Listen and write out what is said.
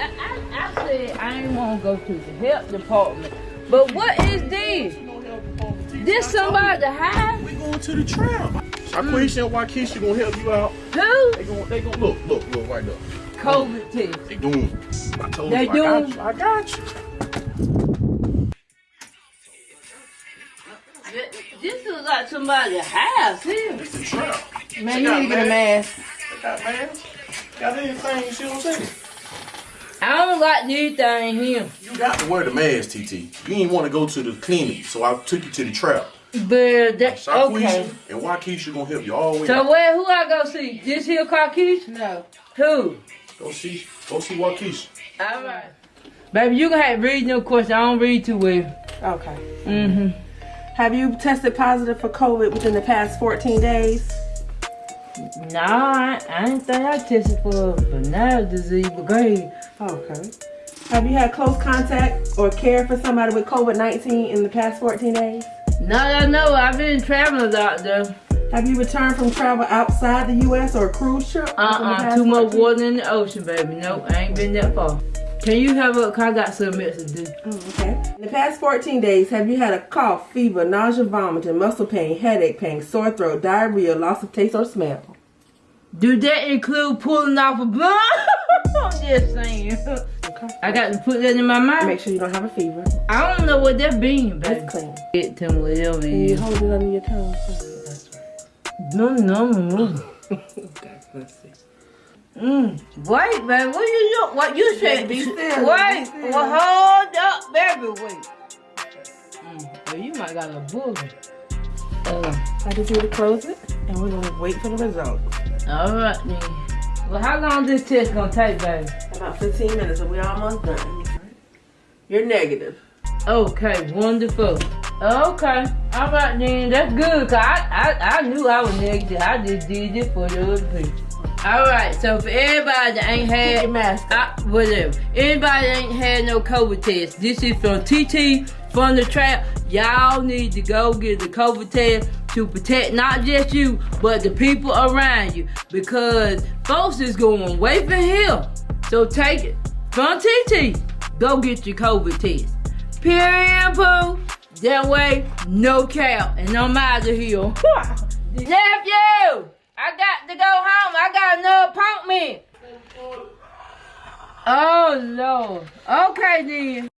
I, I said I ain't want to go to the health department. But what is this? This somebody to hide? We going to the trap. Shaquisha and Waukesha gonna help you out. Who? They gonna, they gonna look, look, look right there. COVID test. They doing. I told They you, I got doing? you. I got you. This looks like somebody's house here. It's the trap. Man, you need to get a mask. They got masks. Got anything, you see what I'm saying? I don't like these things here. You got to wear the mask, TT. You didn't want to go to the clinic, so I took you to the trap. But that, Shaquisha okay. and Waukesha gonna help you all the way. So out. where who I go see? This here Carkeisha? No. Who? Go see, go see Waukesha. All right. Baby, you can have read no question. I don't read too well. Okay. Mm-hmm. Have you tested positive for COVID within the past 14 days? Nah, I, I didn't think I tested for banana disease, but ahead. Okay. Have you had close contact or care for somebody with COVID-19 in the past 14 days? No, I know, I've been traveling out there. Have you returned from travel outside the U.S. or a cruise ship? Uh-uh, too much water in the ocean, baby. Nope, I ain't been that far. Can you have a, I got some medicine to. Oh, mm, okay. In the past 14 days, have you had a cough, fever, nausea, vomiting, muscle pain, headache pain, sore throat, diarrhea, loss of taste or smell? Do that include pulling off a blunt? I'm just saying. Okay. I got to put that in my mouth. Make sure you don't have a fever. I don't know what that means, baby. It's clean. Get to whatever it mm, you hold it under your tongue. That's right. No, no, no. okay, let's see. Mm. Wait, baby, what you do? What you said? Be still, Wait, be still. well, hold up, baby, wait. Mm. Well, you might got a bullet. Uh, I just need to close it, and we're gonna wait for the result. all right, then. Well, how long this test gonna take, baby? About 15 minutes, and we're almost done. You're negative. Okay, wonderful. Okay, all right then, that's good. Cause I, I, I knew I was negative. I just did it for the other people. All right, so for everybody that ain't had, your mask I, whatever. Anybody that ain't had no COVID test, this is from TT from the trap. Y'all need to go get the COVID test to protect not just you, but the people around you. Because folks is going away from here. So take it from TT. Go get your COVID test. Period, poo. That way, no cap, and I'm out of here. Nephew, I got to go home. I got another appointment. Oh, Lord. Okay, then.